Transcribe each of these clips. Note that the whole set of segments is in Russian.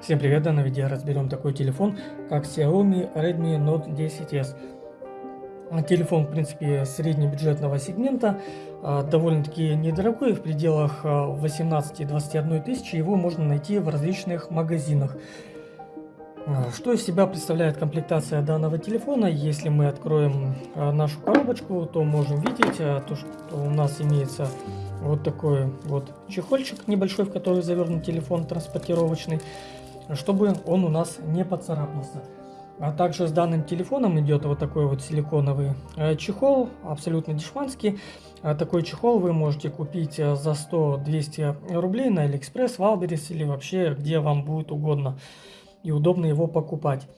Всем привет! В данном видео разберем такой телефон, как Xiaomi Redmi Note 10s. Телефон, в принципе, среднебюджетного сегмента, а, довольно-таки недорогой, в пределах 18-21 тысячи. Его можно найти в различных магазинах. А, что из себя представляет комплектация данного телефона? Если мы откроем а, нашу коробочку, то можем видеть, то, что у нас имеется вот такой вот чехольчик небольшой, в который завернут телефон транспортировочный чтобы он у нас не поцарапался. А также с данным телефоном идет вот такой вот силиконовый чехол, абсолютно дешманский. А такой чехол вы можете купить за 100-200 рублей на AliExpress, Wildberries или вообще где вам будет угодно и удобно его покупать.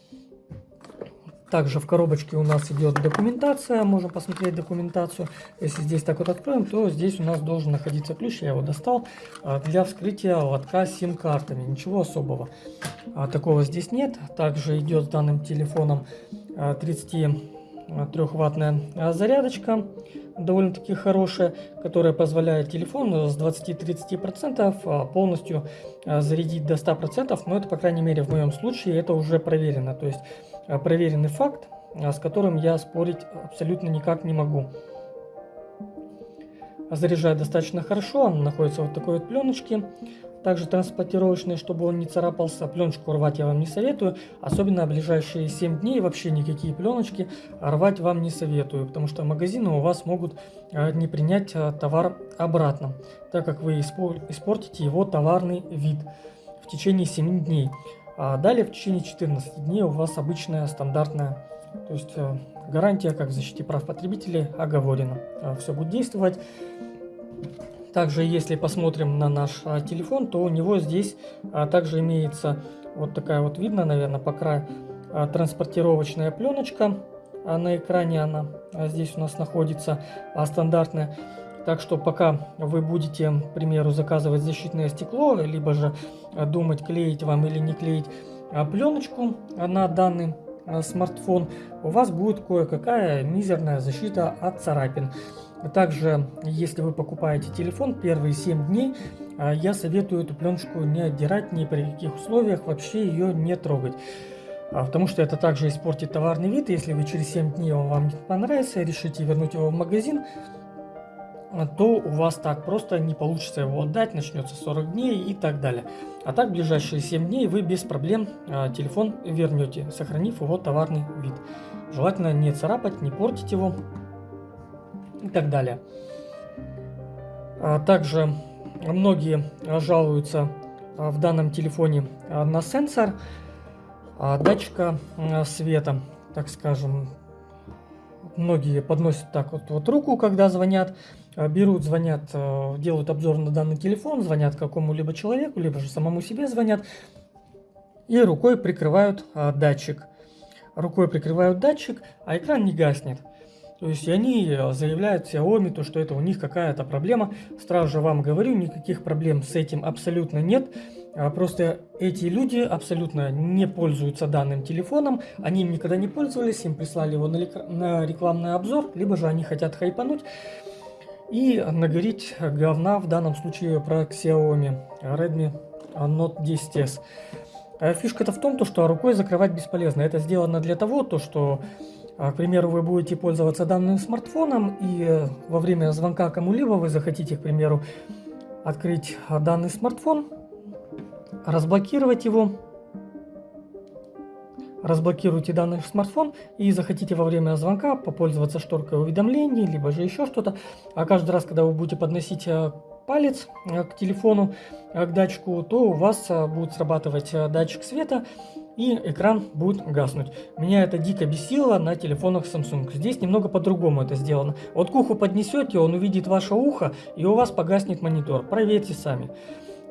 Также в коробочке у нас идет документация, можем посмотреть документацию. Если здесь так вот откроем, то здесь у нас должен находиться ключ, я его достал, а, для вскрытия лотка сим-картами. Ничего особого а, такого здесь нет. Также идет с данным телефоном 33-ваттная а, зарядочка, довольно-таки хорошая, которая позволяет телефон с 20-30% полностью зарядить до 100%, но это, по крайней мере, в моем случае это уже проверено. То есть проверенный факт, с которым я спорить абсолютно никак не могу. Заряжает достаточно хорошо, он находится вот такой вот пленочке. Также транспортировочный, чтобы он не царапался. Пленочку рвать я вам не советую. Особенно ближайшие 7 дней вообще никакие пленочки рвать вам не советую. Потому что магазины у вас могут э, не принять товар обратно. Так как вы испортите его товарный вид в течение 7 дней. А далее в течение 14 дней у вас обычная стандартная, то есть э, гарантия как в защите прав потребителей оговорена. Э, Все будет действовать. Также, если посмотрим на наш а, телефон, то у него здесь а, также имеется вот такая вот, видно, наверное, по краю а, транспортировочная пленочка. А на экране она а здесь у нас находится а, стандартная. Так что пока вы будете, к примеру, заказывать защитное стекло, либо же думать, клеить вам или не клеить а, пленочку на данный смартфон, у вас будет кое-какая мизерная защита от царапин. Также, если вы покупаете телефон, первые 7 дней э, я советую эту пленочку не отдирать ни при каких условиях, вообще ее не трогать. А, потому что это также испортит товарный вид. Если вы через 7 дней он вам не понравится, решите вернуть его в магазин, то у вас так просто не получится его отдать, начнется 40 дней и так далее. А так в ближайшие 7 дней вы без проблем а, телефон вернете, сохранив его товарный вид. Желательно не царапать, не портить его и так далее. А, также многие жалуются а, в данном телефоне а, на сенсор а, датчика а, света, так скажем, многие подносят так вот, вот руку, когда звонят, берут, звонят, э, делают обзор на данный телефон, звонят какому-либо человеку, либо же самому себе звонят, и рукой прикрывают а, датчик. Рукой прикрывают датчик, а экран не гаснет. То есть они заявляют Xiaomi, то, что это у них какая-то проблема. Сразу же вам говорю, никаких проблем с этим абсолютно нет. А просто эти люди абсолютно не пользуются данным телефоном, они им никогда не пользовались, им прислали его на рекламный обзор, либо же они хотят хайпануть и нагореть говна в данном случае про Xiaomi Redmi Note 10s. А фишка-то в том, то, что рукой закрывать бесполезно. Это сделано для того, то, что, а, к примеру, вы будете пользоваться данным смартфоном, и во время звонка кому-либо вы захотите, к примеру, открыть данный смартфон, разблокировать его, разблокируйте данный смартфон и захотите во время звонка попользоваться шторкой уведомлений, либо же еще что-то, а каждый раз, когда вы будете подносить э, палец э, к телефону, э, к датчику, то у вас будет срабатывать датчик света и экран будет гаснуть. Меня это дико бесило на телефонах Samsung. Здесь немного по-другому это сделано. Вот к уху поднесете, он увидит ваше ухо и у вас погаснет монитор. Проверьте сами.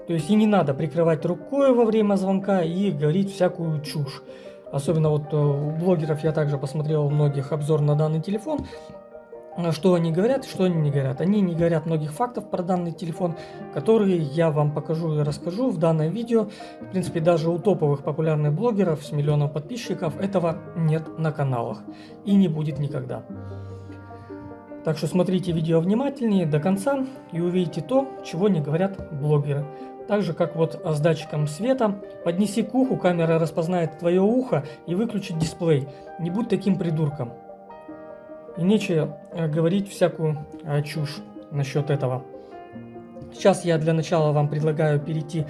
То есть и не надо прикрывать рукой во время звонка и говорить всякую чушь. Особенно вот э, у блогеров я также посмотрел многих обзор на данный телефон. Э, что они говорят, что они не говорят. Они не говорят многих фактов про данный телефон, которые я вам покажу и расскажу в данном видео. В принципе, даже у топовых популярных блогеров с миллионом подписчиков этого нет на каналах. И не будет никогда. Так что смотрите видео внимательнее до конца и увидите то, чего не говорят блогеры. Так же, как вот с датчиком света. Поднеси к уху, камера распознает твое ухо и выключит дисплей. Не будь таким придурком. И нечего э, говорить всякую э, чушь насчет этого. Сейчас я для начала вам предлагаю перейти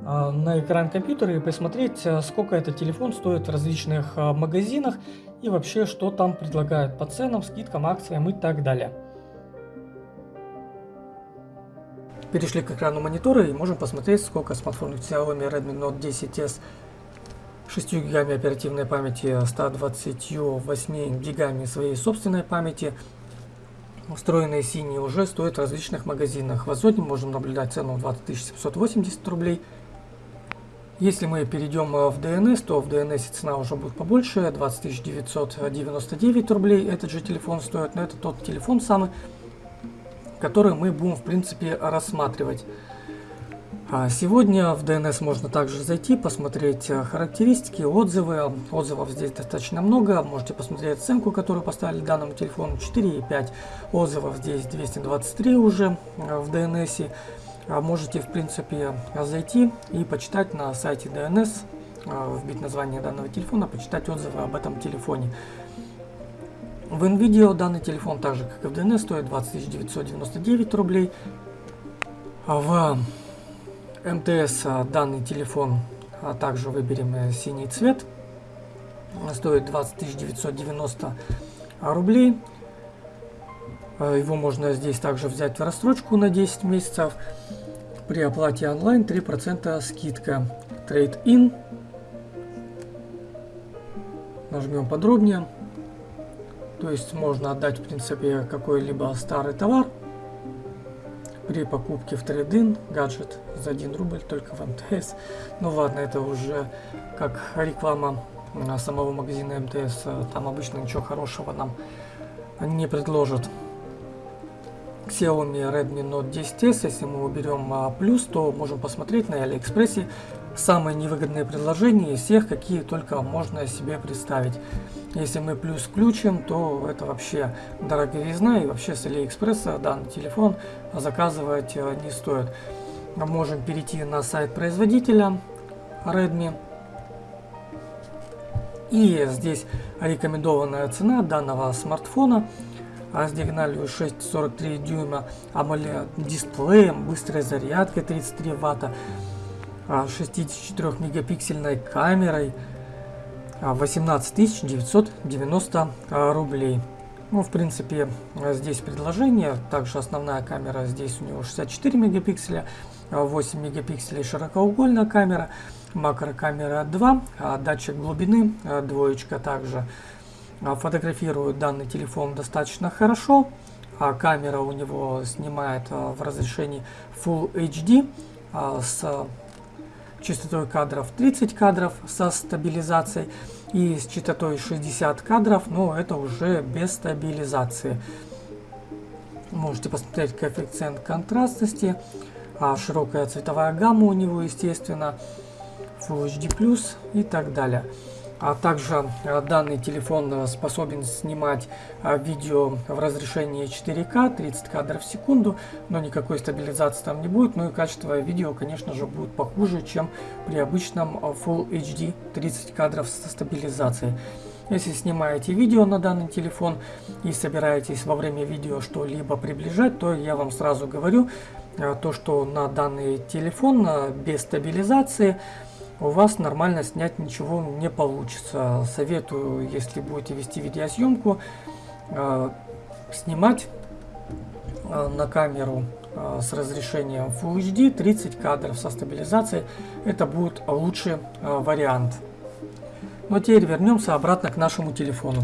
на экран компьютера и посмотреть, сколько этот телефон стоит в различных магазинах и вообще, что там предлагают по ценам, скидкам, акциям и так далее. Перешли к экрану монитора и можем посмотреть, сколько смартфонов Xiaomi Redmi Note 10s 6 гигами оперативной памяти, 128 гигами своей собственной памяти. Встроенные синие уже стоят в различных магазинах. В Озоне можем наблюдать цену 20 780 рублей. Если мы перейдем в DNS, то в DNS цена уже будет побольше, 20 999 рублей этот же телефон стоит, но это тот телефон самый, который мы будем в принципе рассматривать. А сегодня в DNS можно также зайти, посмотреть э, характеристики, отзывы. Отзывов здесь достаточно много. Можете посмотреть оценку, которую поставили данному телефону 4,5. Отзывов здесь 223 уже э, в DNS. А можете, в принципе, зайти и почитать на сайте DNS, э, вбить название данного телефона, почитать отзывы об этом телефоне. В NVIDIA данный телефон, так же как и в DNS, стоит 20 999 рублей. А в МТС а, данный телефон а также выберем э, синий цвет. Стоит 20 990 рублей. А, его можно здесь также взять в рассрочку на 10 месяцев. При оплате онлайн 3% скидка. Trade-in. Нажмем подробнее. То есть можно отдать в принципе какой-либо старый товар при покупке в трейдин гаджет за 1 рубль только в МТС. Ну ладно, это уже как реклама самого магазина МТС. Там обычно ничего хорошего нам не предложат. Xiaomi Redmi Note 10s, если мы уберем а, плюс, то можем посмотреть на Алиэкспрессе самые невыгодные предложения из всех, какие только можно себе представить. Если мы плюс включим, то это вообще дороговизна и вообще с Алиэкспресса данный телефон заказывать э, не стоит. Можем перейти на сайт производителя Redmi. И здесь рекомендованная цена данного смартфона с диагональю 6,43 дюйма, AMOLED дисплеем, быстрой зарядкой 33 ватта, 64 мегапиксельной камерой, 18 990 рублей. Ну, в принципе, здесь предложение. Также основная камера здесь у него 64 мегапикселя, 8 мегапикселей широкоугольная камера, макрокамера 2, а датчик глубины двоечка также. Фотографирует данный телефон достаточно хорошо. А камера у него снимает в разрешении Full HD с частотой кадров 30 кадров со стабилизацией и с частотой 60 кадров, но это уже без стабилизации. Можете посмотреть коэффициент контрастности, а широкая цветовая гамма у него, естественно, Full HD+, и так далее. А также э, данный телефон э, способен снимать э, видео в разрешении 4К, 30 кадров в секунду, но никакой стабилизации там не будет. Ну и качество видео, конечно же, будет похуже, чем при обычном Full HD 30 кадров со стабилизацией. Если снимаете видео на данный телефон и собираетесь во время видео что-либо приближать, то я вам сразу говорю, то что на данный телефон без стабилизации у вас нормально снять ничего не получится. Советую, если будете вести видеосъемку, э, снимать э, на камеру э, с разрешением Full HD 30 кадров со стабилизацией. Это будет лучший вариант. Но теперь вернемся обратно к нашему телефону.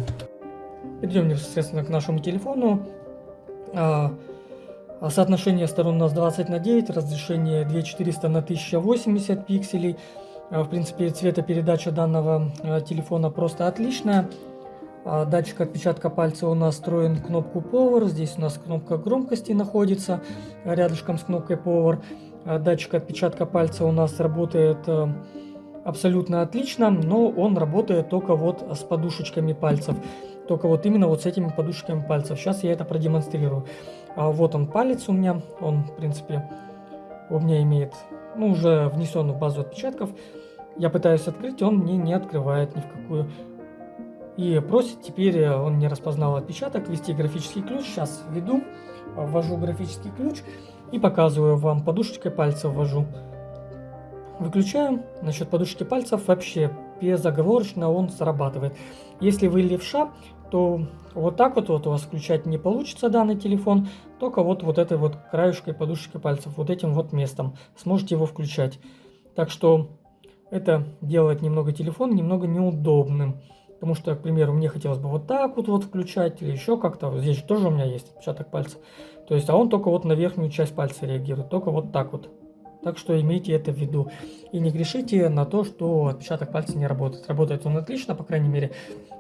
Перейдем непосредственно к нашему телефону. Соотношение сторон у нас 20 на 9, разрешение 2400 на 1080 пикселей. Э, в принципе, цветопередача данного э, телефона просто отличная. А, датчик отпечатка пальца у нас встроен в кнопку Power. Здесь у нас кнопка громкости находится рядышком с кнопкой Power. А, датчик отпечатка пальца у нас работает э, абсолютно отлично, но он работает только вот с подушечками пальцев. Только вот именно вот с этими подушечками пальцев. Сейчас я это продемонстрирую. А, вот он палец у меня, он в принципе у меня имеет, ну, уже внесенную базу отпечатков. Я пытаюсь открыть, он мне не открывает ни в какую. И просит теперь, э, он не распознал отпечаток, ввести графический ключ. Сейчас введу, ввожу графический ключ и показываю вам, подушечкой пальца ввожу. Выключаем. Насчет подушки пальцев вообще безоговорочно он срабатывает. Если вы левша, то вот так вот, вот у вас включать не получится данный телефон, только вот, вот этой вот краешкой подушечкой пальцев, вот этим вот местом сможете его включать. Так что это делает немного телефон немного неудобным. Потому что, к примеру, мне хотелось бы вот так вот, вот включать или еще как-то. Здесь же тоже у меня есть отпечаток пальца. То есть, а он только вот на верхнюю часть пальца реагирует, только вот так вот. Так что имейте это в виду. И не грешите на то, что отпечаток пальца не работает. Работает он отлично, по крайней мере,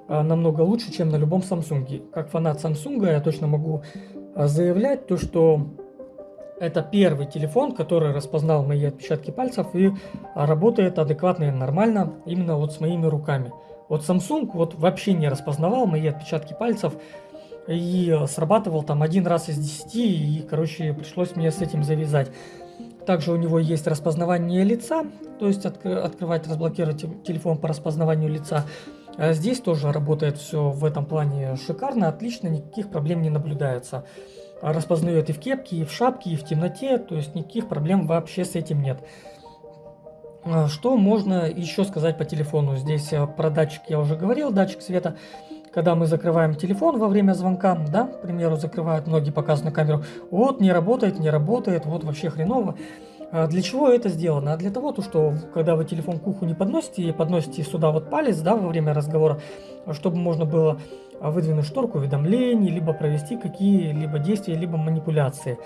а, намного лучше, чем на любом Samsung. Как фанат Samsung я точно могу заявлять то, что это первый телефон, который распознал мои отпечатки пальцев и работает адекватно и нормально именно вот с моими руками. Вот Samsung вот вообще не распознавал мои отпечатки пальцев и срабатывал там один раз из десяти и, короче, пришлось мне с этим завязать. Также у него есть распознавание лица, то есть откр открывать, разблокировать телефон по распознаванию лица. А здесь тоже работает все в этом плане шикарно, отлично, никаких проблем не наблюдается. Распознает и в кепке, и в шапке, и в темноте, то есть никаких проблем вообще с этим нет. А, что можно еще сказать по телефону? Здесь э, про датчик я уже говорил, датчик света. Когда мы закрываем телефон во время звонка, да, к примеру, закрывают, многие показывают на камеру, вот не работает, не работает, вот вообще хреново. А для чего это сделано? А для того, то, что когда вы телефон к уху не подносите и подносите сюда вот палец, да, во время разговора, чтобы можно было выдвинуть шторку уведомлений, либо провести какие-либо действия, либо манипуляции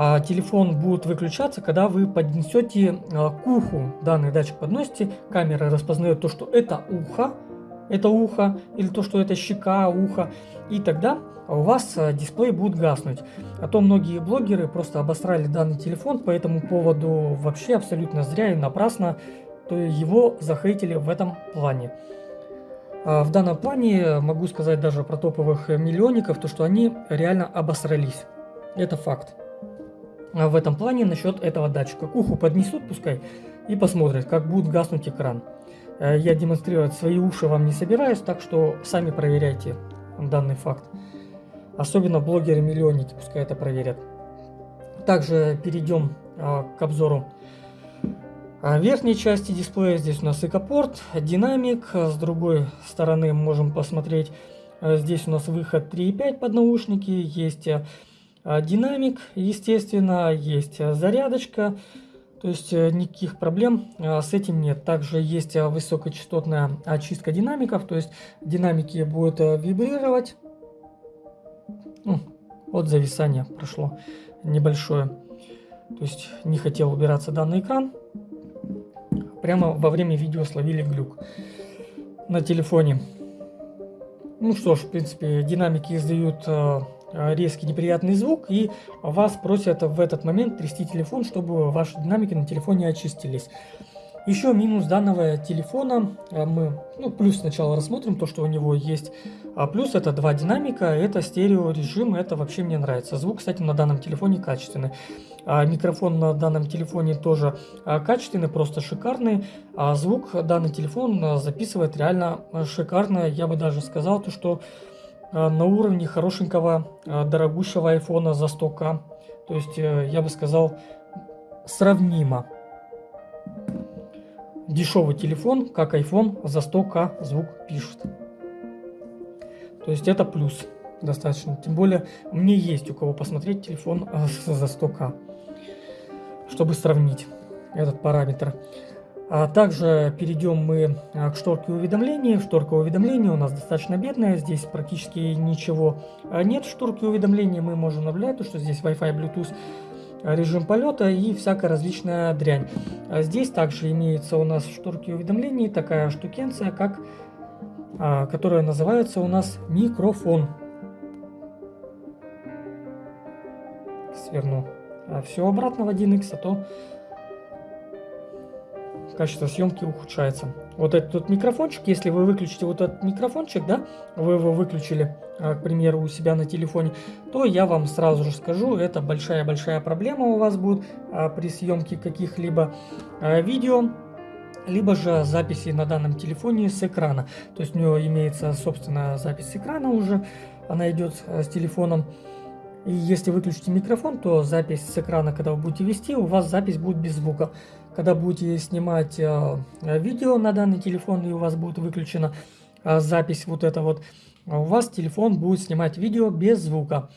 а телефон будет выключаться, когда вы поднесете а, к уху данный датчик подносите, камера распознает то, что это ухо, это ухо, или то, что это щека, ухо, и тогда у вас а, дисплей будет гаснуть. А то многие блогеры просто обосрали данный телефон по этому поводу вообще абсолютно зря и напрасно, то его захейтили в этом плане. А в данном плане могу сказать даже про топовых миллионников, то что они реально обосрались. Это факт. А в этом плане насчет этого датчика. К уху поднесут пускай и посмотрят, как будет гаснуть экран. Э, я демонстрировать свои уши вам не собираюсь, так что сами проверяйте данный факт. Особенно блогеры-миллионники пускай это проверят. Также перейдем а, к обзору а, верхней части дисплея. Здесь у нас экопорт, динамик. С другой стороны можем посмотреть, здесь у нас выход 3.5 под наушники. Есть а, динамик, естественно, есть а, зарядочка, то есть э, никаких проблем а, с этим нет. Также есть высокочастотная очистка динамиков, то есть динамики будут э, вибрировать. Ну, вот зависание прошло небольшое. То есть не хотел убираться данный экран. Прямо во время видео словили глюк на телефоне. Ну что ж, в принципе, динамики издают э, Э, резкий неприятный звук, и вас просят в этот момент трясти телефон, чтобы ваши динамики на телефоне очистились. Еще минус данного телефона э, мы, ну, плюс сначала рассмотрим то, что у него есть. А плюс это два динамика, это стерео режим, это вообще мне нравится. Звук, кстати, на данном телефоне качественный. А микрофон на данном телефоне тоже а, качественный, просто шикарный. А звук данный телефон э, записывает реально шикарно. Я бы даже сказал, то, что Э, на уровне хорошенького э, дорогущего айфона за 100к. То есть, э, я бы сказал, сравнимо. Дешевый телефон, как iPhone, за 100к звук пишет. То есть это плюс достаточно. Тем более мне есть у кого посмотреть телефон за 100к, чтобы сравнить этот параметр. А также перейдем мы а, к шторке уведомлений. Шторка уведомлений у нас достаточно бедная, здесь практически ничего а, нет в шторке уведомлений. Мы можем наблюдать, что здесь Wi-Fi, Bluetooth, режим полета и всякая различная дрянь. Здесь также имеется у нас в шторке уведомлений такая штукенция, как, которая называется у нас микрофон. Сверну все обратно в 1x, а то качество съемки ухудшается. Вот этот вот микрофончик, если вы выключите вот этот микрофончик, да, вы его выключили, а, к примеру, у себя на телефоне, то я вам сразу же скажу, это большая-большая проблема у вас будет а, при съемке каких-либо а, видео, либо же записи на данном телефоне с экрана. То есть у него имеется собственная запись с экрана уже, она идет с телефоном. И если выключите микрофон, то запись с экрана, когда вы будете вести, у вас запись будет без звука. Когда будете снимать э, видео на данный телефон и у вас будет выключена э, запись вот это вот, у вас телефон будет снимать видео без звука.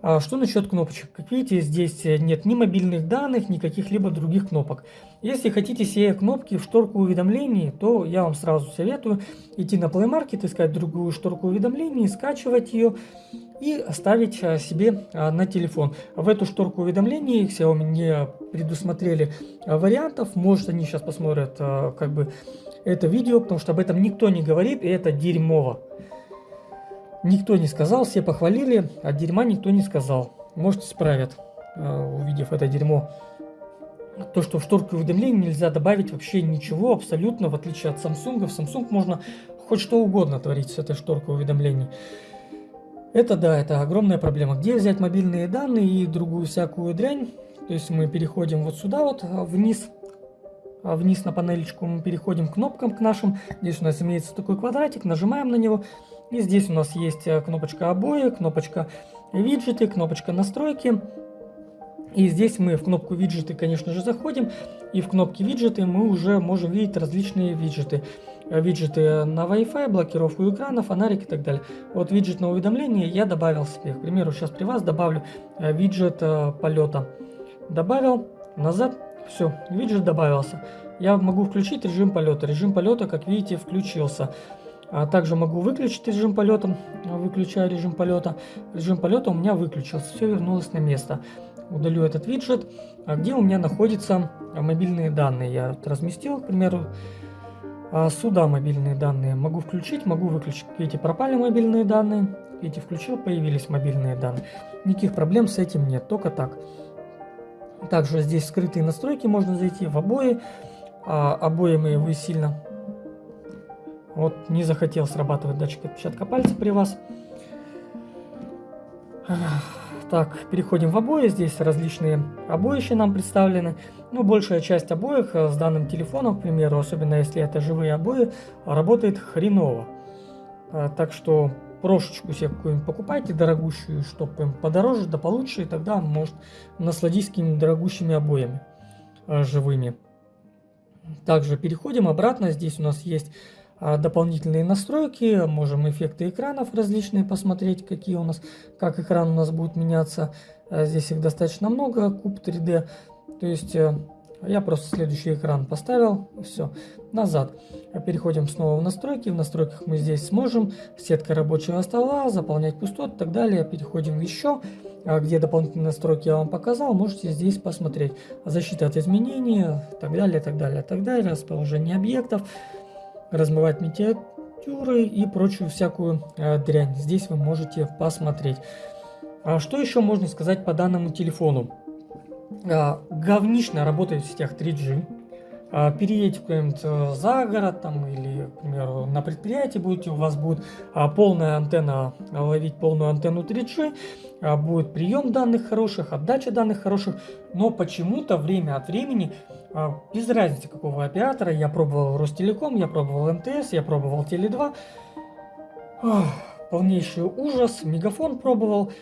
А что насчет кнопочек? Как видите, здесь нет ни мобильных данных, ни каких-либо других кнопок. Если хотите все кнопки в шторку уведомлений, то я вам сразу советую идти на Play Market, искать другую шторку уведомлений, скачивать ее и ставить а, себе а, на телефон. В эту шторку уведомлений Xiaomi не предусмотрели а, вариантов. Может они сейчас посмотрят как бы это видео, потому что об этом никто не говорит и это дерьмово. Никто не сказал, все похвалили, а дерьма никто не сказал. Может исправят, увидев это дерьмо. То, что в шторку уведомлений нельзя добавить вообще ничего абсолютно, в отличие от Samsung. В Samsung можно хоть что угодно творить с этой шторкой уведомлений. Это да, это огромная проблема. Где взять мобильные данные и другую всякую дрянь? То есть мы переходим вот сюда вот а, вниз, а, вниз на панелечку, мы переходим к кнопкам к нашим. Здесь у нас имеется такой квадратик, нажимаем на него. И здесь у нас есть а, кнопочка обои, кнопочка виджеты, кнопочка настройки. И здесь мы в кнопку виджеты, конечно же, заходим. И в кнопке виджеты мы уже можем видеть различные виджеты. Э, виджеты на Wi-Fi, блокировку экрана, фонарик и так далее. Вот виджет на уведомление я добавил себе. К примеру, сейчас при вас добавлю э, виджет э, полета. Добавил, назад, все, виджет добавился. Я могу включить режим полета. Режим полета, как видите, включился. А также могу выключить режим полета, выключаю режим полета. Режим полета у меня выключился, все вернулось на место. Удалю этот виджет. А где у меня находятся мобильные данные? Я разместил, к примеру, сюда мобильные данные могу включить, могу выключить. Видите, пропали мобильные данные. Видите, включил, появились мобильные данные. Никаких проблем с этим нет, только так. Также здесь скрытые настройки, можно зайти в обои. А, обои мои вы сильно... Вот не захотел срабатывать датчик отпечатка пальца при вас. Так, переходим в обои. Здесь различные обоища нам представлены. Ну, большая часть обоих э, с данным телефоном, к примеру, особенно если это живые обои, работает хреново. Э, так что прошечку себе какую-нибудь покупайте, дорогущую, чтобы подороже, да получше, и тогда, может, насладись какими-нибудь дорогущими обоями э, живыми. Также переходим обратно. Здесь у нас есть а, дополнительные настройки, можем эффекты экранов различные посмотреть, какие у нас, как экран у нас будет меняться. А, здесь их достаточно много, куб 3D. То есть э, я просто следующий экран поставил, все, назад. Переходим снова в настройки. В настройках мы здесь сможем сетка рабочего стола, заполнять пустот и так далее. Переходим еще, а, где дополнительные настройки я вам показал, можете здесь посмотреть. Защита от изменений, так далее, так далее, так далее, расположение объектов размывать миниатюры и прочую всякую э, дрянь. Здесь вы можете посмотреть. А что еще можно сказать по данному телефону? А, говнично работает в сетях 3G. А, переедете куда-нибудь э, за город там, или, к примеру, на предприятии будете, у вас будет а, полная антенна, ловить полную антенну 3G, а, будет прием данных хороших, отдача данных хороших, но почему-то время от времени, без разницы какого оператора, я пробовал Ростелеком, я пробовал МТС, я пробовал Теле2, полнейший ужас, Мегафон пробовал,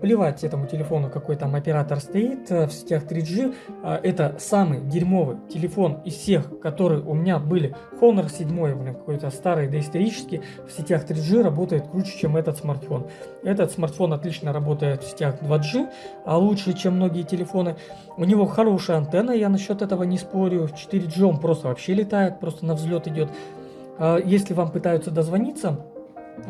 плевать этому телефону, какой там оператор стоит э, в сетях 3G. Э, это самый дерьмовый телефон из всех, которые у меня были. Honor 7, блин, какой-то старый доисторический, в сетях 3G работает круче, чем этот смартфон. Этот смартфон отлично работает в сетях 2G, а лучше, чем многие телефоны. У него хорошая антенна, я насчет этого не спорю. В 4G он просто вообще летает, просто на взлет идет. Если вам пытаются дозвониться,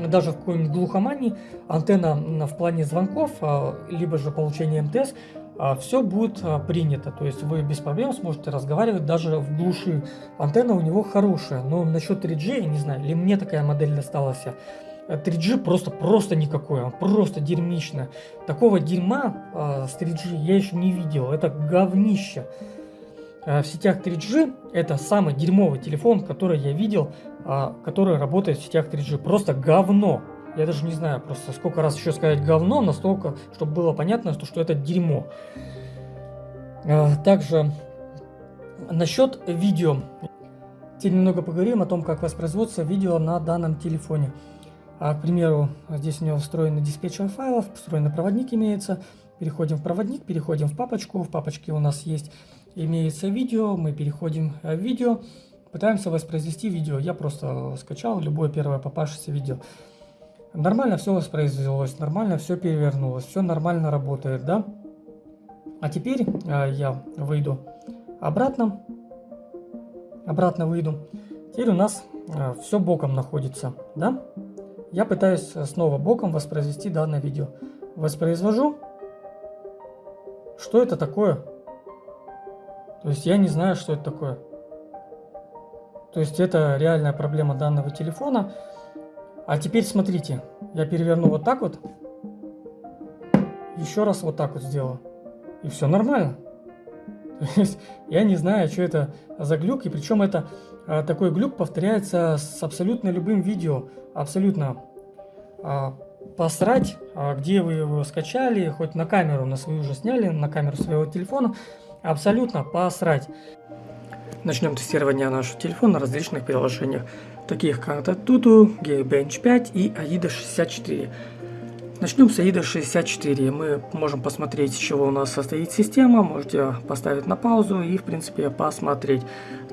даже в какой-нибудь глухомании антенна в плане звонков, а, либо же получения МТС, а, все будет а, принято. То есть вы без проблем сможете разговаривать даже в глуши. Антенна у него хорошая. Но насчет 3G, я не знаю, ли мне такая модель досталась. 3G просто, просто никакой, просто дерьмично. Такого дерьма с 3G я еще не видел. Это говнище. в сетях 3G это самый дерьмовый телефон, который я видел, который работает в сетях 3G. Просто говно. Я даже не знаю просто сколько раз еще сказать говно, настолько, чтобы было понятно, что, что это дерьмо. Также насчет видео. Теперь немного поговорим о том, как воспроизводится видео на данном телефоне. А, к примеру, здесь у него встроенный диспетчер файлов, встроенный проводник имеется. Переходим в проводник, переходим в папочку. В папочке у нас есть имеется видео. Мы переходим в видео. Пытаемся воспроизвести видео. Я просто скачал любое первое попавшееся видео. Нормально все воспроизвелось, нормально все перевернулось, все нормально работает, да? А теперь э, я выйду обратно обратно выйду. Теперь у нас э, все боком находится, да? Я пытаюсь снова боком воспроизвести данное видео. Воспроизвожу. Что это такое? То есть я не знаю, что это такое. То есть это реальная проблема данного телефона. А теперь смотрите, я переверну вот так вот. Еще раз вот так вот сделаю. И все нормально. я не знаю, что это за глюк, и причем это а, такой глюк повторяется с абсолютно любым видео, абсолютно а, посрать, а, где вы его скачали, хоть на камеру на свою уже сняли, на камеру своего телефона, абсолютно посрать. Начнем тестирование нашего телефона на различных приложениях, таких как Tutu, Geekbench 5 и AIDA 64. Начнем с AIDA 64. Мы можем посмотреть, из чего у нас состоит система. Можете поставить на паузу и, в принципе, посмотреть.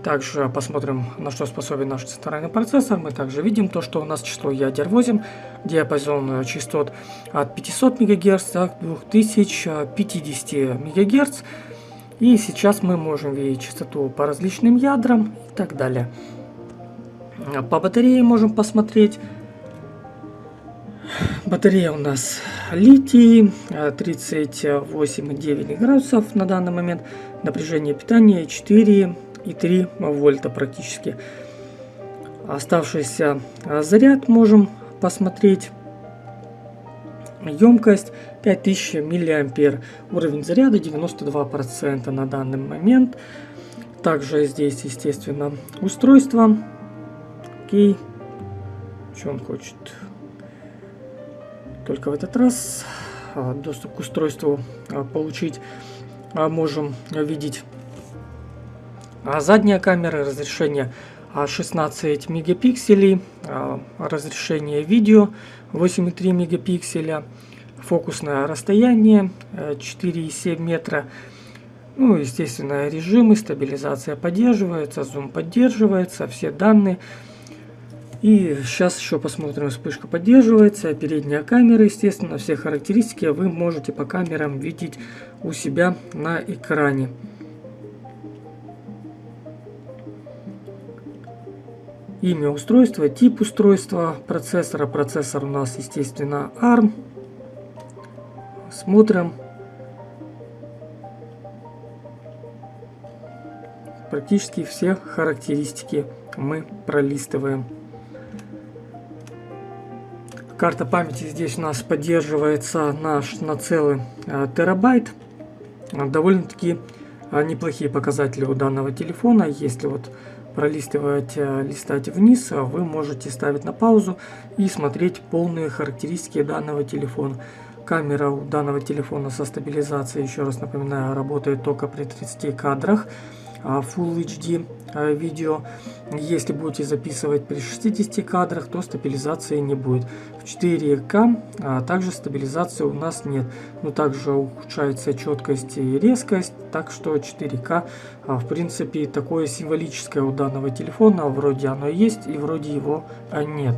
Также посмотрим, на что способен наш центральный процессор. Мы также видим то, что у нас число ядер 8, диапазон частот от 500 МГц до 2050 МГц. И сейчас мы можем видеть частоту по различным ядрам и так далее. По батарее можем посмотреть Батарея у нас литий, 38,9 градусов на данный момент. Напряжение питания 4,3 вольта практически. Оставшийся заряд можем посмотреть. Емкость 5000 миллиампер. Уровень заряда 92% на данный момент. Также здесь, естественно, устройство. Окей. Что он хочет? Только в этот раз а, доступ к устройству а, получить а, можем видеть задняя камера, разрешение 16 мегапикселей, разрешение видео 8,3 мегапикселя, фокусное расстояние 4,7 метра, ну, естественно, режимы, стабилизация поддерживается, зум поддерживается, все данные и сейчас еще посмотрим, вспышка поддерживается, передняя камера, естественно, все характеристики вы можете по камерам видеть у себя на экране. Имя устройства, тип устройства, процессора. Процессор у нас, естественно, ARM. Смотрим. Практически все характеристики мы пролистываем. Карта памяти здесь у нас поддерживается наш на целый э, терабайт. Довольно-таки э, неплохие показатели у данного телефона. Если вот пролистывать, э, листать вниз, вы можете ставить на паузу и смотреть полные характеристики данного телефона. Камера у данного телефона со стабилизацией, еще раз напоминаю, работает только при 30 кадрах. А, Full HD а, видео. Если будете записывать при 60 кадрах, то стабилизации не будет. В 4К а также стабилизации у нас нет. Но также ухудшается четкость и резкость, так что 4К в принципе такое символическое у данного телефона. Вроде оно есть и вроде его нет.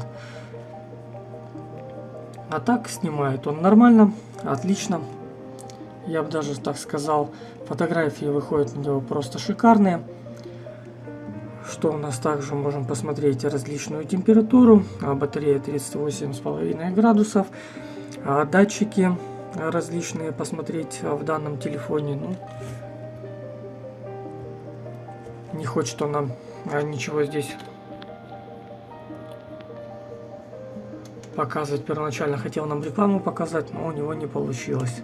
А так снимает он нормально, отлично. Я бы даже так сказал, Фотографии выходят на него просто шикарные. Что у нас также можем посмотреть различную температуру. А батарея 38,5 градусов. А датчики различные посмотреть в данном телефоне. Ну, не хочет он нам а, ничего здесь показывать. Первоначально хотел нам рекламу показать, но у него не получилось.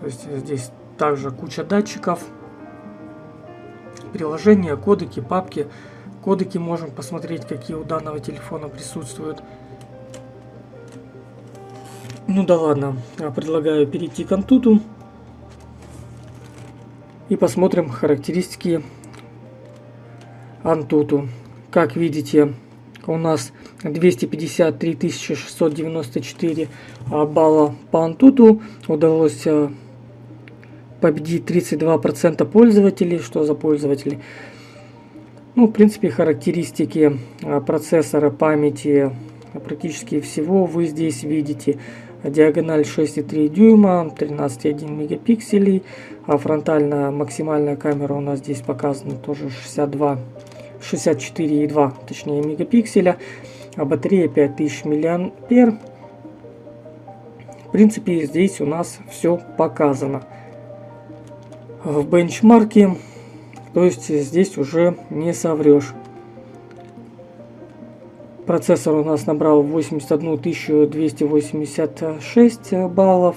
То есть здесь также куча датчиков. приложения, кодеки, папки. Кодеки можем посмотреть, какие у данного телефона присутствуют. Ну да ладно, предлагаю перейти к Антуту. И посмотрим характеристики Антуту. Как видите, у нас 253 694 а, балла по Антуту. Удалось а, победить 32% пользователей. Что за пользователи? Ну, в принципе, характеристики а, процессора, памяти, практически всего вы здесь видите. Диагональ 6,3 дюйма, 13,1 мегапикселей, а фронтальная максимальная камера у нас здесь показана тоже 62 64,2 точнее мегапикселя, а батарея 5000 мАh. В принципе, здесь у нас все показано. В бенчмарке, то есть здесь уже не соврешь. Процессор у нас набрал 81 286 баллов.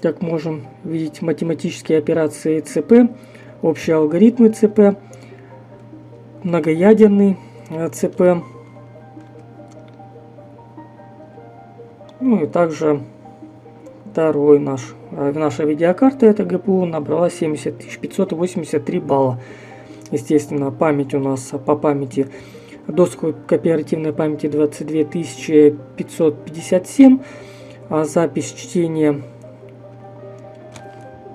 Как можем видеть, математические операции ЦП общие алгоритмы ЦП, многоядерный э, ЦП, ну и также второй наш, э, наша видеокарта, это ГПУ, набрала 70 583 балла. Естественно, память у нас по памяти доску кооперативной памяти 22 557, а запись чтения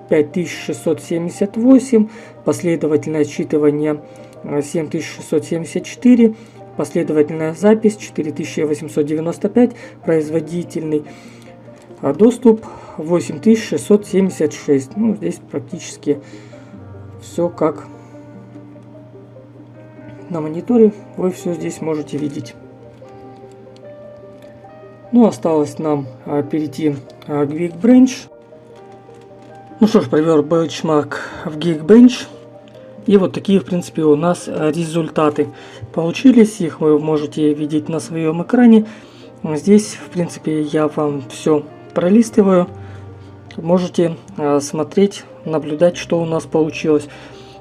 5678, последовательное отсчитывание 7674, последовательная запись 4895, производительный а, доступ 8676. Ну, здесь практически все как на мониторе, вы все здесь можете видеть. Ну, осталось нам а, перейти к Geekbench. Ну что ж, провел бенчмарк в Geekbench. И вот такие, в принципе, у нас результаты получились. Их вы можете видеть на своем экране. Здесь, в принципе, я вам все пролистываю. Можете а, смотреть, наблюдать, что у нас получилось.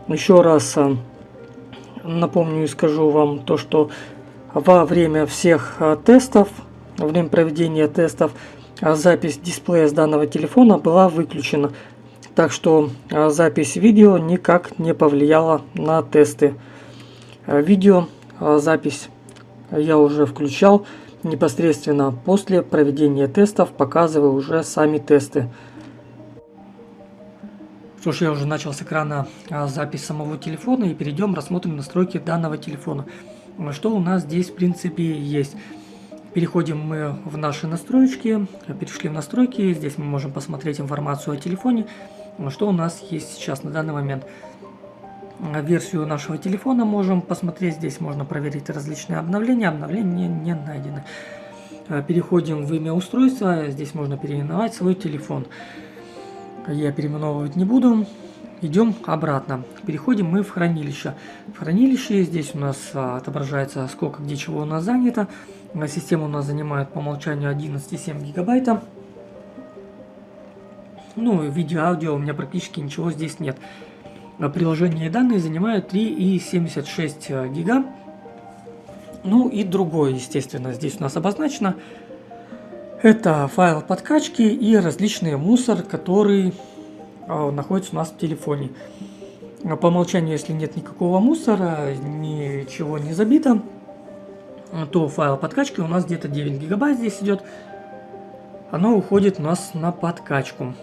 Еще раз а, напомню и скажу вам то, что во время всех тестов, во время проведения тестов, запись дисплея с данного телефона была выключена. Так что а, запись видео никак не повлияла на тесты. А, видео а, запись я уже включал непосредственно после проведения тестов, показываю уже сами тесты. Что ж, я уже начал с экрана запись самого телефона и перейдем, рассмотрим настройки данного телефона. Что у нас здесь в принципе есть. Переходим мы в наши настройки, перешли в настройки, здесь мы можем посмотреть информацию о телефоне, что у нас есть сейчас на данный момент. Версию нашего телефона можем посмотреть. Здесь можно проверить различные обновления. Обновления не найдены. Э, переходим в имя устройства. Здесь можно переименовать свой телефон. Я переименовывать не буду. Идем обратно. Переходим мы в хранилище. В хранилище здесь у нас а, отображается сколько где чего у нас занято. Система у нас занимает по умолчанию 11,7 гигабайта. Ну, видео, аудио у меня практически ничего здесь нет. А приложение и данные занимают 3,76 э, гига. Ну и другое, естественно, здесь у нас обозначено. Это файл подкачки и различный мусор, который э, находится у нас в телефоне. По умолчанию, если нет никакого мусора, ничего не забито, то файл подкачки у нас где-то 9 гигабайт здесь идет. Оно уходит у нас на подкачку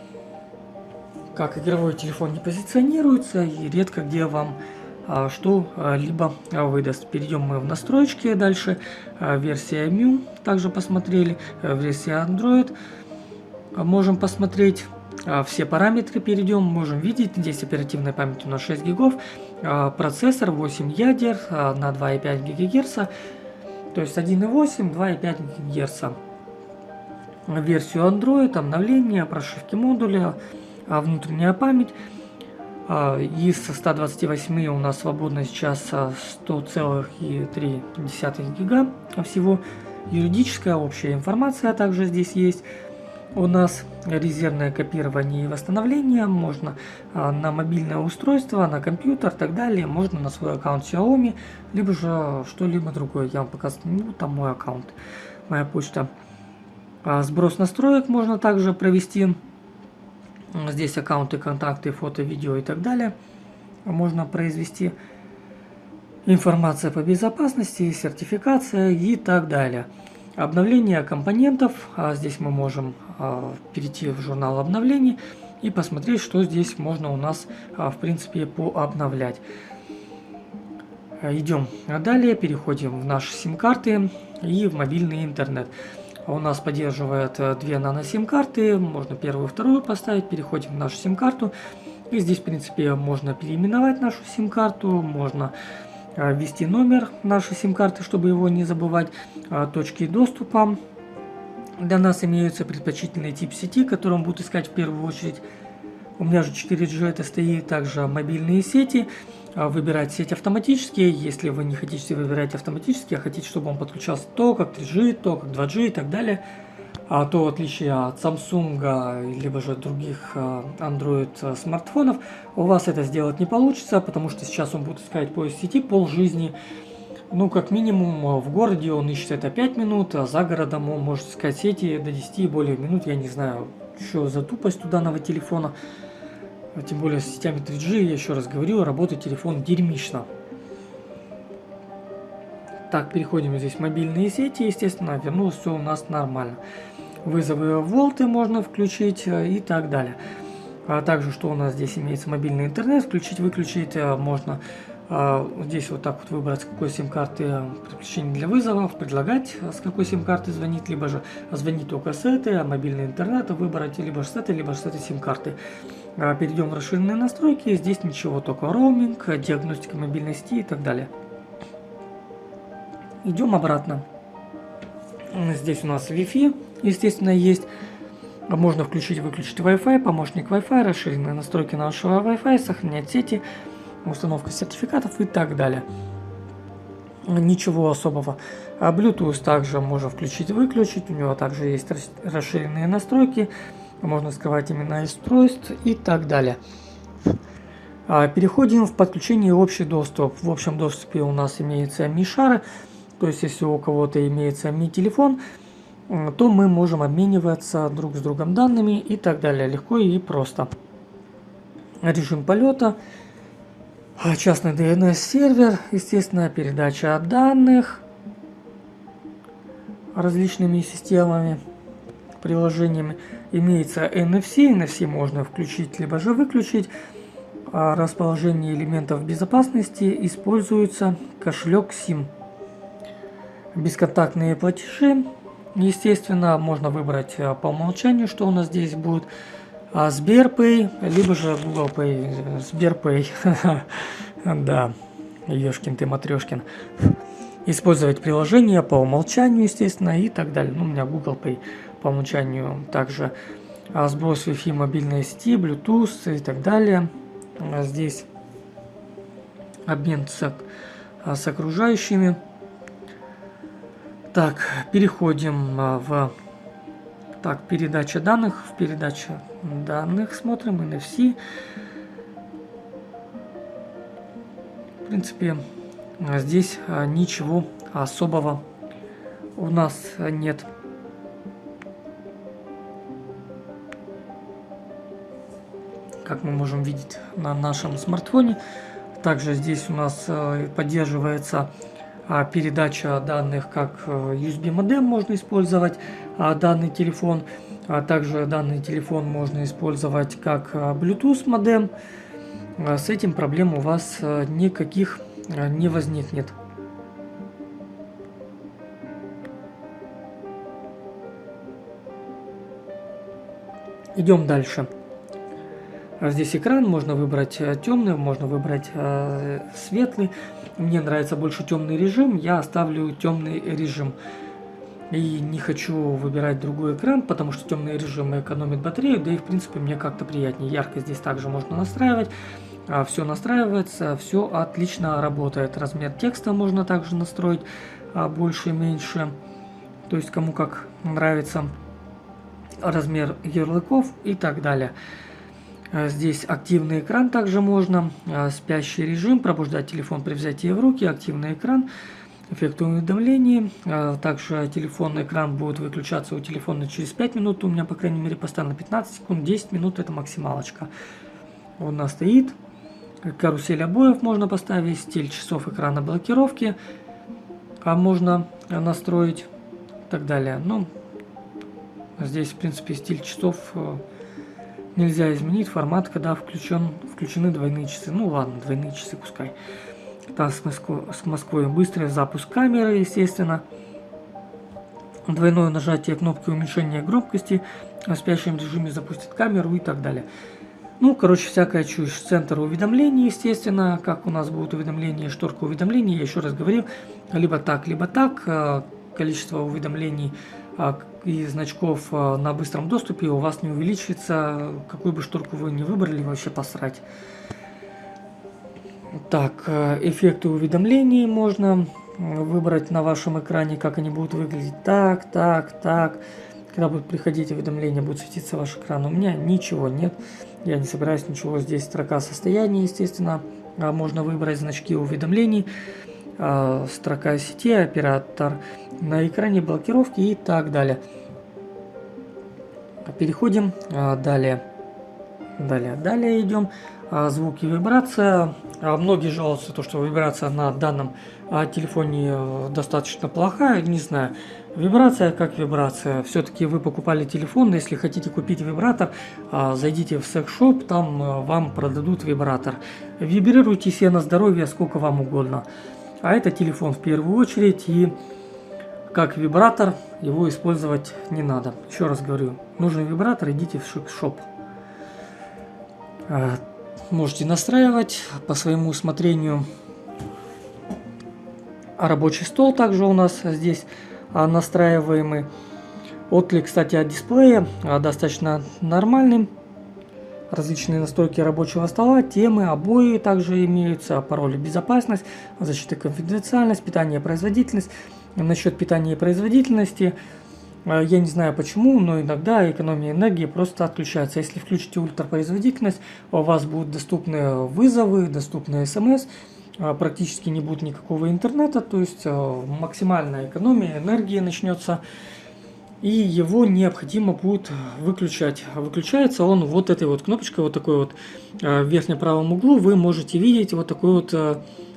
как игровой телефон не позиционируется и редко где вам а, что-либо а, выдаст. Перейдем мы в настройки дальше. А, версия MIU также посмотрели. А, версия Android. А, можем посмотреть а, все параметры. Перейдем, можем видеть. Здесь оперативная память у нас 6 гигов. А, процессор 8 ядер а, на 2,5 ГГц. То есть 1,8, 2,5 ГГц. Версию Android, обновление, прошивки модуля, а внутренняя память. А, из 128 у нас свободно сейчас 100,3 гига всего. Юридическая общая информация также здесь есть. у нас резервное копирование и восстановление, можно а, на мобильное устройство, на компьютер и так далее, можно на свой аккаунт Xiaomi, либо же что-либо другое. Я вам показываю, ну, там мой аккаунт, моя почта. А, сброс настроек можно также провести. Здесь аккаунты, контакты, фото, видео и так далее. Можно произвести информация по безопасности, сертификация и так далее. Обновление компонентов. А здесь мы можем а, перейти в журнал обновлений и посмотреть, что здесь можно у нас а, в принципе пообновлять. Идем далее, переходим в наши сим-карты и в мобильный интернет. У нас поддерживает э, две нано-сим-карты, можно первую вторую поставить, переходим в нашу сим-карту. И здесь, в принципе, можно переименовать нашу сим-карту, можно э, ввести номер нашей сим-карты, чтобы его не забывать, э, точки доступа. Для нас имеются предпочтительный тип сети, который он будет искать в первую очередь. У меня же 4G это стоит, также мобильные сети – выбирать сеть автоматически. Если вы не хотите выбирать автоматически, а хотите, чтобы он подключался то как 3G, то как 2G и так далее, а то в отличие от Samsung, либо же других а, Android а, смартфонов, у вас это сделать не получится, потому что сейчас он будет искать поиск сети пол жизни. Ну, как минимум, в городе он ищет это 5 минут, а за городом он может искать сети до 10 и более минут. Я не знаю, что за тупость у данного телефона. А тем более с сетями 3G, я еще раз говорю, работает телефон дерьмично. Так, переходим здесь в мобильные сети, естественно, вернулось все у нас нормально. Вызовы волты можно включить э, и так далее. А также, что у нас здесь имеется мобильный интернет, включить, выключить э, можно. А, здесь вот так вот выбрать, с какой сим-карты э, подключение для вызовов, предлагать, с какой сим-карты звонить, либо же звонить только с этой, а мобильный интернет выбрать либо с этой, либо с этой сим-карты. А, перейдем в расширенные настройки. Здесь ничего, только роуминг, диагностика мобильной сети и так далее. Идем обратно. Здесь у нас Wi-Fi, естественно, есть. Можно включить выключить Wi-Fi, помощник Wi-Fi, расширенные настройки нашего Wi-Fi, сохранять сети, установка сертификатов и так далее. Ничего особого. А Bluetooth также можно включить-выключить, у него также есть расширенные настройки можно скрывать имена устройств и так далее. А, переходим в подключение общий доступ. В общем доступе у нас имеется Mi-шары, то есть если у кого-то имеется Mi-телефон, то мы можем обмениваться друг с другом данными и так далее, легко и просто. Режим полета, а, частный DNS-сервер, естественно, передача данных различными системами, приложениями имеется NFC. NFC можно включить, либо же выключить. А расположение элементов безопасности используется кошелек SIM. Бесконтактные платежи. Естественно, можно выбрать а, по умолчанию, что у нас здесь будет. А Сберпay, либо же Google Pay. Сберпay. Да, Ёшкин ты, Матрешкин. Использовать приложение по умолчанию, естественно, и так далее. Ну, у меня Google Pay по умолчанию также а, сброс Wi-Fi мобильной сети, Bluetooth и так далее. А, здесь обмен с, а, с окружающими. Так, переходим в так, передача данных. В передаче данных смотрим NFC. В принципе, здесь ничего особого у нас нет. Как мы можем видеть на нашем смартфоне. Также здесь у нас э, поддерживается а, передача данных как э, USB модем можно использовать а, данный телефон. А также данный телефон можно использовать как э, Bluetooth модем. С этим проблем у вас никаких не возникнет. Идем дальше. А здесь экран, можно выбрать э, темный, можно выбрать э, светлый. Мне нравится больше темный режим, я оставлю темный режим. И не хочу выбирать другой экран, потому что темный режим экономит батарею, да и в принципе мне как-то приятнее. Яркость здесь также можно настраивать. А, все настраивается, все отлично работает. Размер текста можно также настроить а, больше и меньше. То есть кому как нравится. размер ярлыков и так далее. А, здесь активный экран также можно, а, спящий режим, пробуждать телефон при взятии в руки, активный экран, эффект уведомлений. А, также телефонный экран будет выключаться у телефона через 5 минут, у меня, по крайней мере, постоянно 15 секунд, 10 минут это максималочка. Он у нас стоит. Карусель обоев можно поставить, стиль часов экрана блокировки а можно настроить и так далее. Ну, здесь, в принципе, стиль часов э, нельзя изменить формат, когда включен, включены двойные часы. Ну ладно, двойные часы пускай. Там с, Москвой, с Москвой быстрый запуск камеры, естественно. Двойное нажатие кнопки уменьшения громкости в спящем режиме запустит камеру и так далее. Ну, короче, всякая чушь. Центр уведомлений, естественно, как у нас будут уведомления, шторка уведомлений, я еще раз говорил, либо так, либо так. Э, количество уведомлений а, и значков а, на быстром доступе у вас не увеличится, какую бы шторку вы не выбрали, вообще посрать. Так, э, эффекты уведомлений можно выбрать на вашем экране, как они будут выглядеть. Так, так, так. Когда будет приходить уведомление, будет светиться ваш экран. У меня ничего нет. Я не собираюсь ничего. Здесь строка состояния, естественно. А можно выбрать значки уведомлений. А, строка сети, оператор на экране блокировки и так далее. Переходим а, далее. Далее, далее идем. А, звуки вибрация. Многие жалуются, то, что вибрация на данном телефоне э, достаточно плохая. Не знаю, вибрация как вибрация. Все-таки вы покупали телефон, если хотите купить вибратор, зайдите в секс-шоп, там э, вам продадут вибратор. Вибрируйте себе на здоровье сколько вам угодно. А это телефон в первую очередь и как вибратор его использовать не надо. Еще раз говорю, нужен вибратор, идите в шик-шоп. А, можете настраивать по своему усмотрению. А рабочий стол также у нас здесь а, настраиваемый. Отклик, кстати, от дисплея а, достаточно нормальный различные настройки рабочего стола, темы, обои также имеются, пароли безопасность, защита конфиденциальность, питание производительность. Насчет питания и производительности, э, я не знаю почему, но иногда экономия энергии просто отключается. Если включите ультрапроизводительность, у вас будут доступны вызовы, доступны смс, э, практически не будет никакого интернета, то есть э, максимальная экономия энергии начнется и его необходимо будет выключать. Выключается он вот этой вот кнопочкой, вот такой вот э, в верхнем правом углу вы можете видеть вот такой вот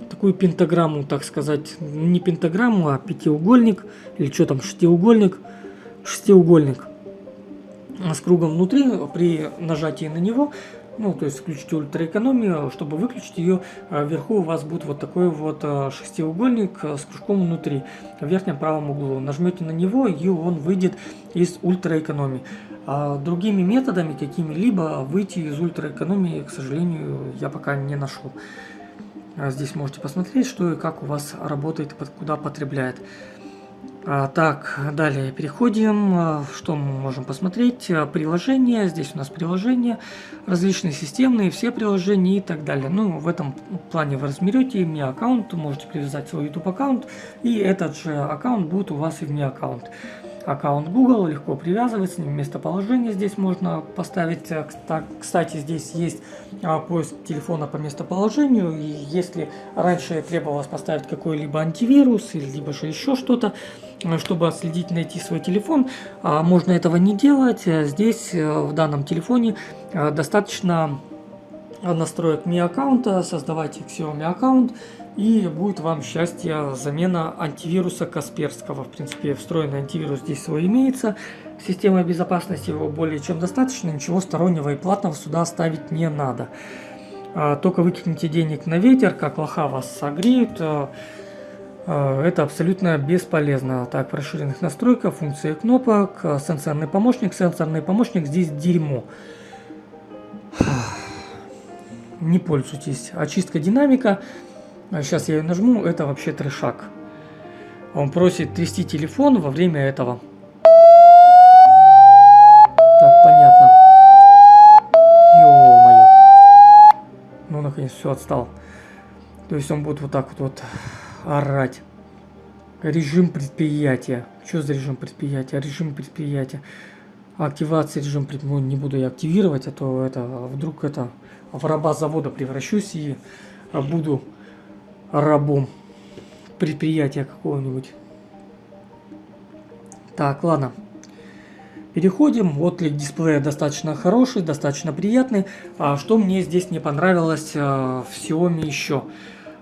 такую пентаграмму, так сказать, не пентаграмму, а пятиугольник, или что там, шестиугольник, шестиугольник с кругом внутри, при нажатии на него ну, то есть включите ультраэкономию, чтобы выключить ее, а вверху у вас будет вот такой вот а, шестиугольник а, с кружком внутри, в верхнем правом углу. Нажмете на него, и он выйдет из ультраэкономии. А другими методами, какими-либо, выйти из ультраэкономии, к сожалению, я пока не нашел. Здесь можете посмотреть, что и как у вас работает, куда потребляет. А, так, далее переходим. А, что мы можем посмотреть? А, приложения. Здесь у нас приложения, различные системные, все приложения и так далее. Ну, в этом плане вы разберете мне аккаунт, можете привязать свой YouTube аккаунт, и этот же аккаунт будет у вас и вне аккаунт аккаунт Google, легко привязывается, местоположение здесь можно поставить. Э, кстати, здесь есть а, поиск телефона по местоположению, и если раньше требовалось поставить какой-либо антивирус, или либо же еще что-то, э, чтобы отследить, найти свой телефон, а, можно этого не делать. Здесь, э, в данном телефоне, достаточно настроек Mi аккаунта, создавайте Xiaomi аккаунт, и будет вам счастье замена антивируса Касперского. В принципе, встроенный антивирус здесь свой имеется. Система безопасности его более чем достаточно. Ничего стороннего и платного сюда ставить не надо. А, только выкиньте денег на ветер, как лоха вас согреют. А, а, это абсолютно бесполезно. Так, расширенных настройках, функции кнопок, сенсорный помощник. Сенсорный помощник здесь дерьмо. Не пользуйтесь. Очистка динамика. Сейчас я ее нажму, это вообще трешак. Он просит трясти телефон во время этого. Так, понятно. Ё-моё. Ну, наконец, все отстал. То есть он будет вот так вот, вот орать. Режим предприятия. Что за режим предприятия? Режим предприятия. активации режим ну, не буду я активировать, а то это вдруг это в раба завода превращусь и буду рабом предприятия какого-нибудь. Так, ладно. Переходим. Отклик дисплея достаточно хороший, достаточно приятный. А что мне здесь не понравилось а, в Xiaomi еще?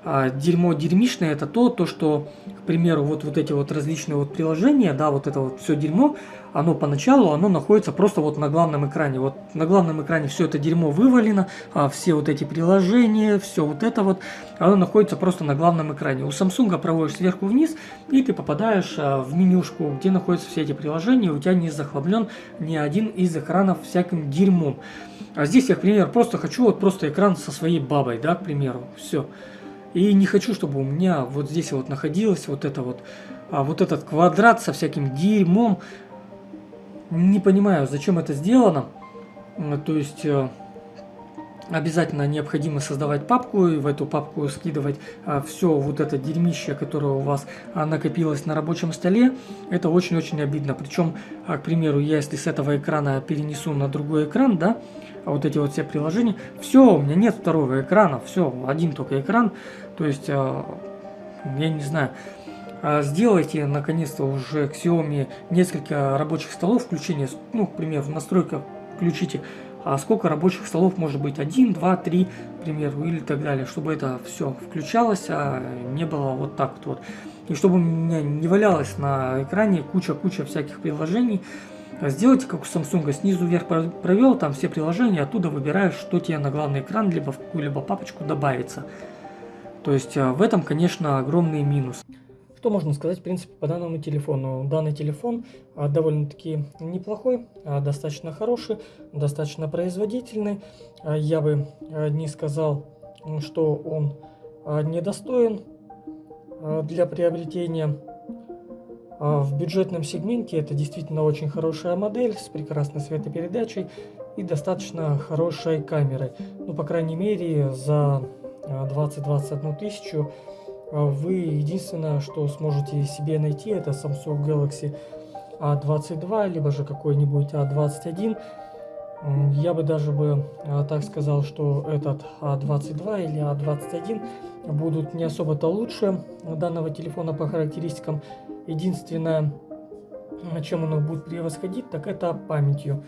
А, дерьмо дерьмишное это то, то, что, к примеру, вот, вот эти вот различные вот приложения, да, вот это вот все дерьмо, оно поначалу, оно находится просто вот на главном экране. Вот на главном экране все это дерьмо вывалено, а все вот эти приложения, все вот это вот, оно находится просто на главном экране. У Samsung проводишь сверху вниз, и ты попадаешь а, в менюшку, где находятся все эти приложения, у тебя не захлоблен ни один из экранов всяким дерьмом. А здесь я, к примеру, просто хочу вот просто экран со своей бабой, да, к примеру, все. И не хочу, чтобы у меня вот здесь вот находилось вот это вот, а, вот этот квадрат со всяким дерьмом. Не понимаю, зачем это сделано. То есть э, обязательно необходимо создавать папку и в эту папку скидывать а, все вот это дерьмище, которое у вас накопилось на рабочем столе. Это очень-очень обидно. Причем, к примеру, я если с этого экрана перенесу на другой экран, да, а вот эти вот все приложения, все, у меня нет второго экрана, все, один только экран. То есть, я не знаю, сделайте наконец-то уже к Xiaomi несколько рабочих столов включения, ну, к примеру, в настройках включите, а сколько рабочих столов может быть, один, два, три, к примеру, или так далее, чтобы это все включалось, а не было вот так вот. И чтобы у меня не валялось на экране куча-куча всяких приложений, Сделайте как у Samsung, снизу вверх провел, там все приложения, оттуда выбираешь, что тебе на главный экран, либо в какую-либо папочку добавится. То есть э, в этом, конечно, огромный минус. Что можно сказать, в принципе, по данному телефону? Данный телефон а, довольно-таки неплохой, а, достаточно хороший, достаточно производительный. А, я бы не сказал, что он недостоин для приобретения. В бюджетном сегменте это действительно очень хорошая модель с прекрасной светопередачей и достаточно хорошей камерой. Ну, по крайней мере, за 20-21 тысячу вы единственное, что сможете себе найти, это Samsung Galaxy A22, либо же какой-нибудь A21. Я бы даже бы а, так сказал, что этот A22 или A21 будут не особо-то лучше данного телефона по характеристикам. Единственное, чем он будет превосходить, так это памятью.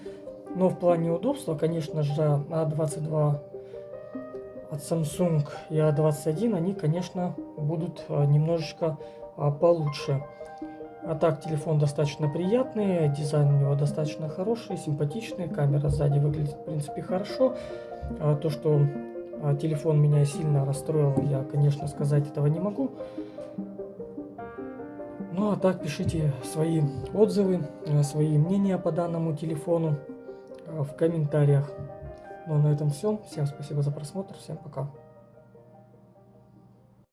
Но в плане удобства, конечно же, A22 от Samsung и A21, они, конечно, будут а, немножечко а, получше. А так, телефон достаточно приятный, дизайн у него достаточно хороший, симпатичный, камера сзади выглядит, в принципе, хорошо. А то, что телефон меня сильно расстроил, я, конечно, сказать этого не могу. Ну а так, пишите свои отзывы, свои мнения по данному телефону в комментариях. Ну а на этом все. Всем спасибо за просмотр. Всем пока.